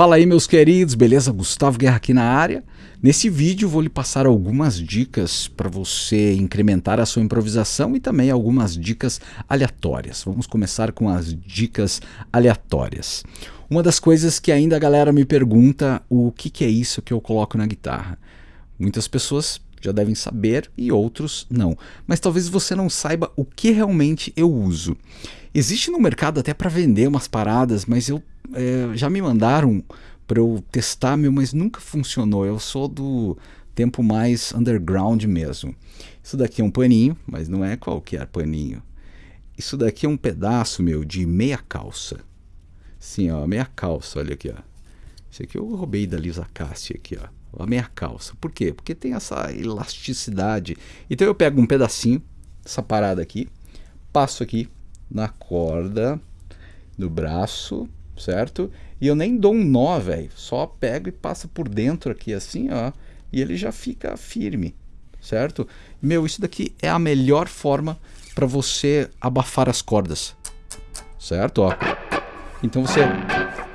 Fala aí meus queridos, beleza? Gustavo Guerra aqui na área. Nesse vídeo vou lhe passar algumas dicas para você incrementar a sua improvisação e também algumas dicas aleatórias. Vamos começar com as dicas aleatórias. Uma das coisas que ainda a galera me pergunta, o que, que é isso que eu coloco na guitarra? Muitas pessoas já devem saber e outros não. Mas talvez você não saiba o que realmente eu uso. Existe no mercado até para vender umas paradas, mas eu é, já me mandaram para eu testar, meu, mas nunca funcionou. Eu sou do tempo mais underground mesmo. Isso daqui é um paninho, mas não é qualquer paninho. Isso daqui é um pedaço, meu, de meia calça. Sim, ó, meia calça, olha aqui, ó. Isso aqui eu roubei da Lisa Cassi aqui, ó. A meia calça. Por quê? Porque tem essa elasticidade. Então eu pego um pedacinho, essa parada aqui, passo aqui na corda do braço, certo? E eu nem dou um nó, velho. Só pego e passa por dentro aqui assim, ó. E ele já fica firme, certo? Meu, isso daqui é a melhor forma para você abafar as cordas, certo? Ó. Então você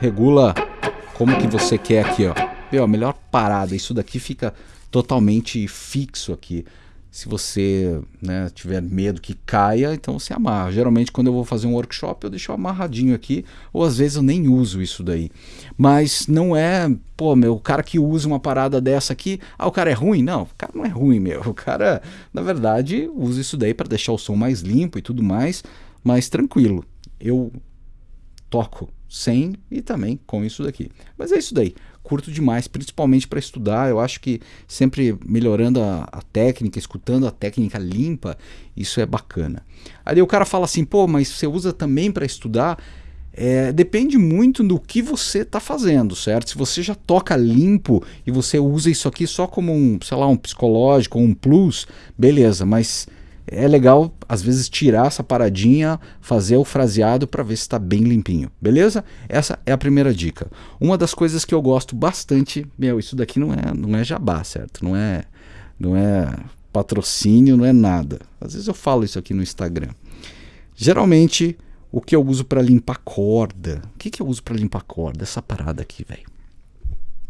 regula como que você quer aqui, ó. Meu, a melhor parada. Isso daqui fica totalmente fixo aqui se você né, tiver medo que caia, então você amarra. Geralmente quando eu vou fazer um workshop eu deixo amarradinho aqui, ou às vezes eu nem uso isso daí. Mas não é, pô, meu, o cara que usa uma parada dessa aqui, ah, o cara é ruim? Não, o cara não é ruim, meu. O cara, na verdade, usa isso daí para deixar o som mais limpo e tudo mais, mais tranquilo. Eu toco sem e também com isso daqui. Mas é isso daí curto demais, principalmente para estudar. Eu acho que sempre melhorando a, a, técnica, escutando a técnica limpa, isso é bacana. Aí o cara fala assim, pô, mas você usa também para estudar? É, depende muito do que você está fazendo, certo? Se você já toca limpo e você usa isso aqui só como um, sei lá, um psicológico, um plus, beleza, mas é legal às vezes tirar essa paradinha, fazer o fraseado para ver se está bem limpinho, beleza? Essa é a primeira dica. Uma das coisas que eu gosto bastante, meu, isso daqui não é, não é jabá, certo? Não é, não é patrocínio, não é nada. Às vezes eu falo isso aqui no Instagram. Geralmente o que eu uso para limpar corda, o que, que eu uso para limpar corda? Essa parada aqui, velho.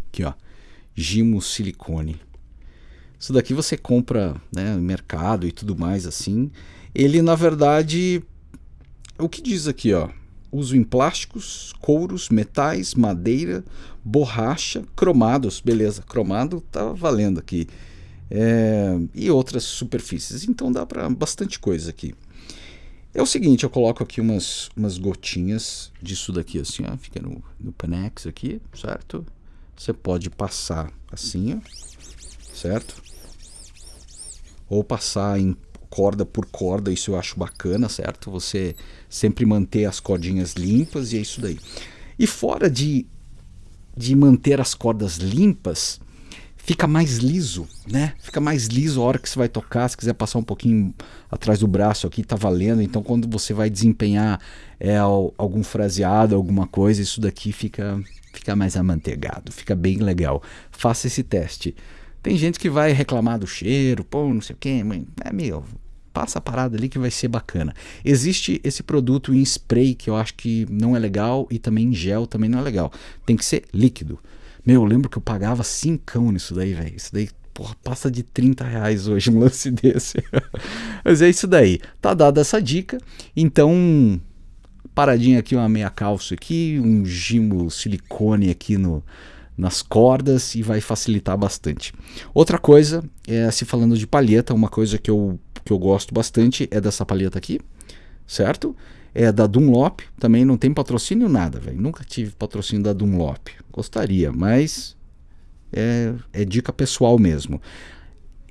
Aqui, ó, gimo silicone isso daqui você compra né, no mercado e tudo mais assim. Ele, na verdade, o que diz aqui, ó? Uso em plásticos, couros, metais, madeira, borracha, cromados. Beleza, cromado tá valendo aqui. É, e outras superfícies. Então dá para bastante coisa aqui. É o seguinte, eu coloco aqui umas, umas gotinhas disso daqui assim, ó, fica no, no Panex aqui, certo? Você pode passar assim, ó, certo? Ou passar em corda por corda, isso eu acho bacana, certo? Você sempre manter as cordinhas limpas e é isso daí. E fora de, de manter as cordas limpas, fica mais liso, né? Fica mais liso a hora que você vai tocar, se quiser passar um pouquinho atrás do braço aqui, tá valendo. Então quando você vai desempenhar é, algum fraseado, alguma coisa, isso daqui fica, fica mais amanteigado, fica bem legal. Faça esse teste. Tem gente que vai reclamar do cheiro, pô, não sei o que, mãe. É meu, passa a parada ali que vai ser bacana. Existe esse produto em spray que eu acho que não é legal e também em gel também não é legal. Tem que ser líquido. Meu, eu lembro que eu pagava cincão nisso daí, velho. Isso daí, porra, passa de 30 reais hoje um lance desse. Mas é isso daí. Tá dada essa dica. Então, paradinha aqui, uma meia calça aqui, um gimo silicone aqui no, nas cordas e vai facilitar bastante. Outra coisa, é, se falando de palheta, uma coisa que eu, que eu gosto bastante é dessa palheta aqui, certo? É da Dunlop, também não tem patrocínio nada, velho. Nunca tive patrocínio da Dunlop. Gostaria, mas é, é dica pessoal mesmo.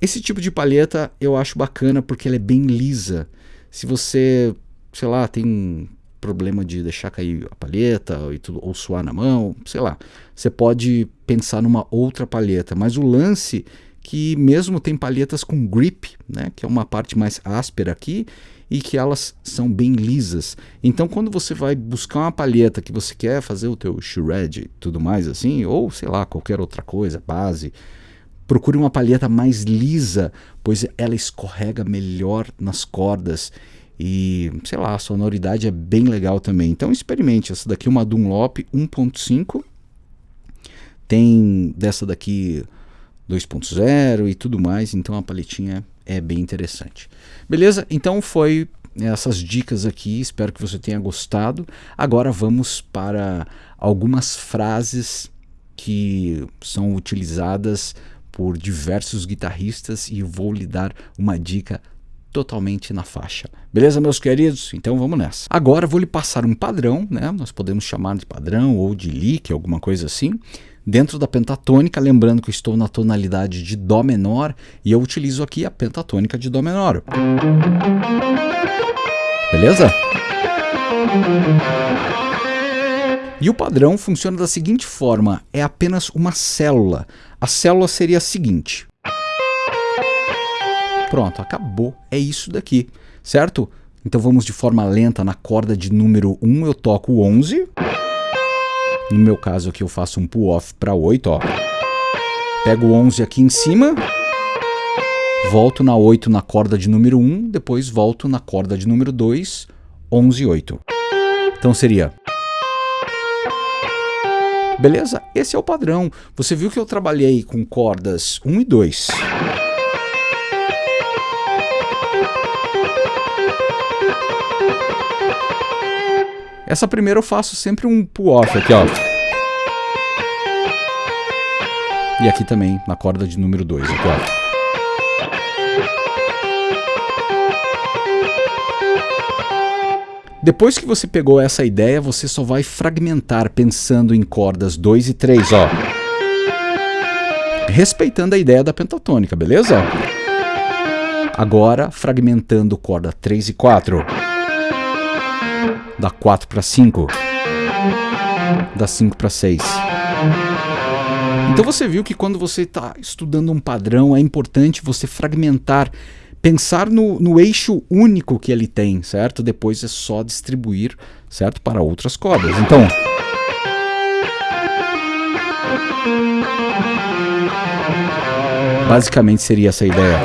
Esse tipo de palheta eu acho bacana porque ela é bem lisa. Se você, sei lá, tem problema de deixar cair a palheta ou, tudo, ou suar na mão, sei lá. Você pode pensar numa outra palheta, mas o lance que mesmo tem palhetas com grip, né, que é uma parte mais áspera aqui, e que elas são bem lisas. Então quando você vai buscar uma palheta que você quer fazer o teu shred e tudo mais assim, ou sei lá, qualquer outra coisa, base, procure uma palheta mais lisa, pois ela escorrega melhor nas cordas e, sei lá, a sonoridade é bem legal também. Então experimente. Essa daqui é uma Dunlop 1.5, tem dessa daqui 2.0 e tudo mais, então a paletinha é bem interessante. Beleza? Então foi essas dicas aqui, espero que você tenha gostado. Agora vamos para algumas frases que são utilizadas por diversos guitarristas e vou lhe dar uma dica totalmente na faixa. Beleza, meus queridos? Então vamos nessa. Agora vou lhe passar um padrão, né? Nós podemos chamar de padrão ou de lick, alguma coisa assim. Dentro da pentatônica, lembrando que eu estou na tonalidade de Dó menor e eu utilizo aqui a pentatônica de Dó menor. Beleza? E o padrão funciona da seguinte forma, é apenas uma célula. A célula seria a seguinte. Pronto, acabou. É isso daqui, certo? Então vamos de forma lenta na corda de número 1, eu toco 11. No meu caso aqui eu faço um pull-off para 8, ó. Pego o 11 aqui em cima. Volto na 8 na corda de número 1, depois volto na corda de número 2, 11 e 8. Então seria... Beleza? Esse é o padrão. Você viu que eu trabalhei com cordas 1 e 2. Essa primeira eu faço sempre um pull-off aqui, ó. E aqui também, na corda de número 2, aqui, ó. Depois que você pegou essa ideia, você só vai fragmentar pensando em cordas 2 e 3, ó. Respeitando a ideia da pentatônica, beleza? Agora, fragmentando corda 3 e 4 da 4 para 5, da 5 para 6. Então você viu que quando você está estudando um padrão, é importante você fragmentar, pensar no, no eixo único que ele tem, certo? Depois é só distribuir, certo? Para outras cordas. Então... Basicamente seria essa a ideia.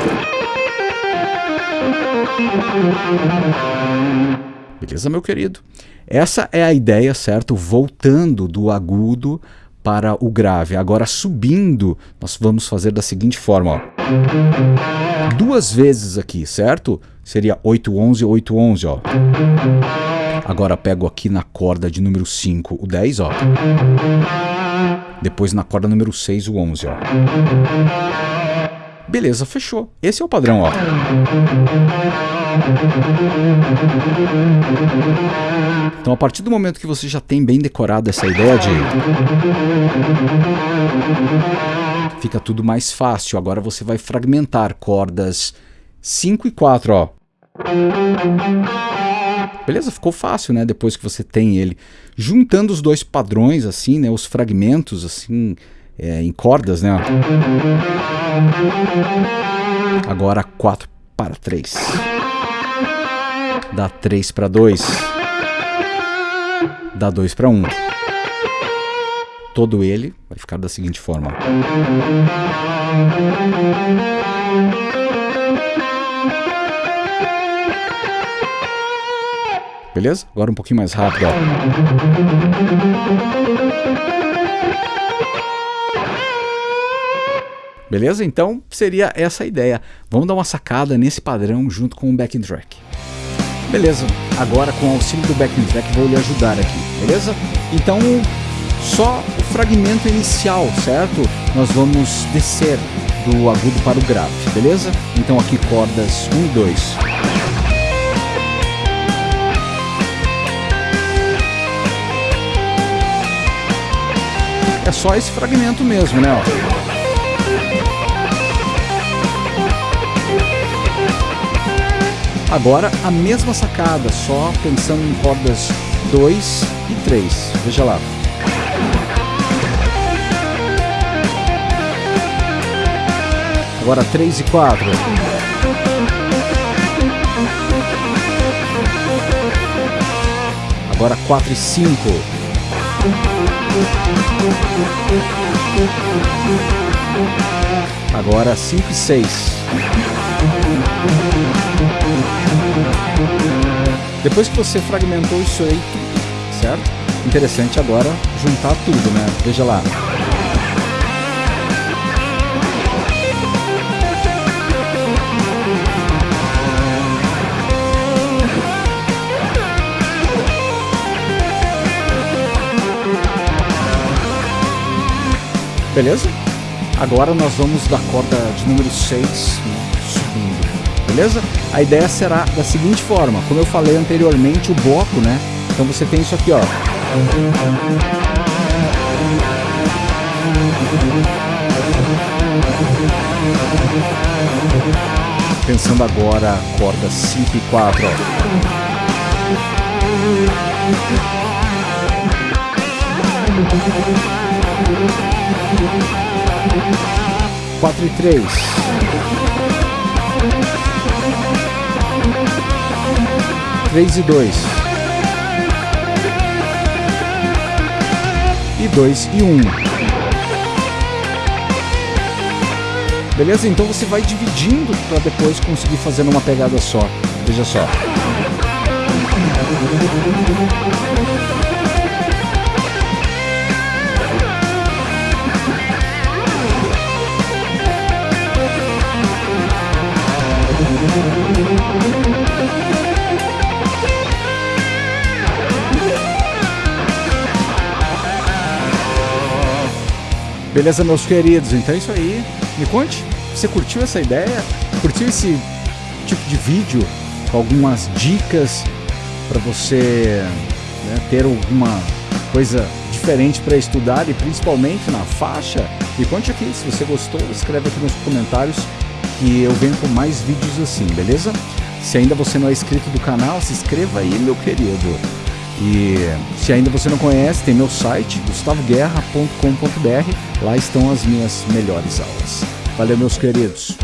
Beleza, meu querido? Essa é a ideia, certo? Voltando do agudo para o grave. Agora, subindo, nós vamos fazer da seguinte forma. Ó. Duas vezes aqui, certo? Seria 8, 11, 8, 11, ó. Agora pego aqui na corda de número 5 o 10, ó. Depois na corda número 6 o 11, ó. Beleza, fechou. Esse é o padrão, ó. Então, a partir do momento que você já tem bem decorado essa ideia de... Fica tudo mais fácil. Agora você vai fragmentar cordas 5 e 4, ó. Beleza? Ficou fácil, né? Depois que você tem ele. Juntando os dois padrões, assim, né? Os fragmentos, assim, é, em cordas, né? Agora 4 para 3. Dá 3 para 2. Dá 2 para 1. Todo ele vai ficar da seguinte forma. Beleza? Agora um pouquinho mais rápido. Ó. Beleza? Então seria essa a ideia. Vamos dar uma sacada nesse padrão junto com o backing track. Beleza, agora com o auxílio do backing track vou lhe ajudar aqui, beleza? Então, só o fragmento inicial, certo? Nós vamos descer do agudo para o grave, beleza? Então aqui cordas 1 e 2. É só esse fragmento mesmo, né? Agora a mesma sacada, só pensando em cordas 2 e 3. Veja lá. Agora 3 e 4. Agora 4 e 5. Agora 5 e 6. Depois que você fragmentou isso aí certo? Interessante agora juntar tudo, né? Veja lá. Beleza? Agora nós vamos da corda de número 6 né, subindo. Beleza? A ideia será da seguinte forma, como eu falei anteriormente, o bloco, né? Então você tem isso aqui, ó. Pensando agora corda 5 e 4, ó. Quatro e três. Três e dois. E dois e um. Beleza? Então você vai dividindo para depois conseguir fazer numa pegada só. Veja só. Beleza, meus queridos? Então é isso aí. Me conte, você curtiu essa ideia? Curtiu esse tipo de vídeo algumas dicas para você né, ter alguma coisa diferente para estudar e principalmente na faixa? Me conte aqui, se você gostou, escreve aqui nos comentários que eu venho com mais vídeos assim, beleza? Se ainda você não é inscrito do canal, se inscreva aí, meu querido. E se ainda você não conhece, tem meu site, gustavoguerra.com.br. Lá estão as minhas melhores aulas. Valeu, meus queridos.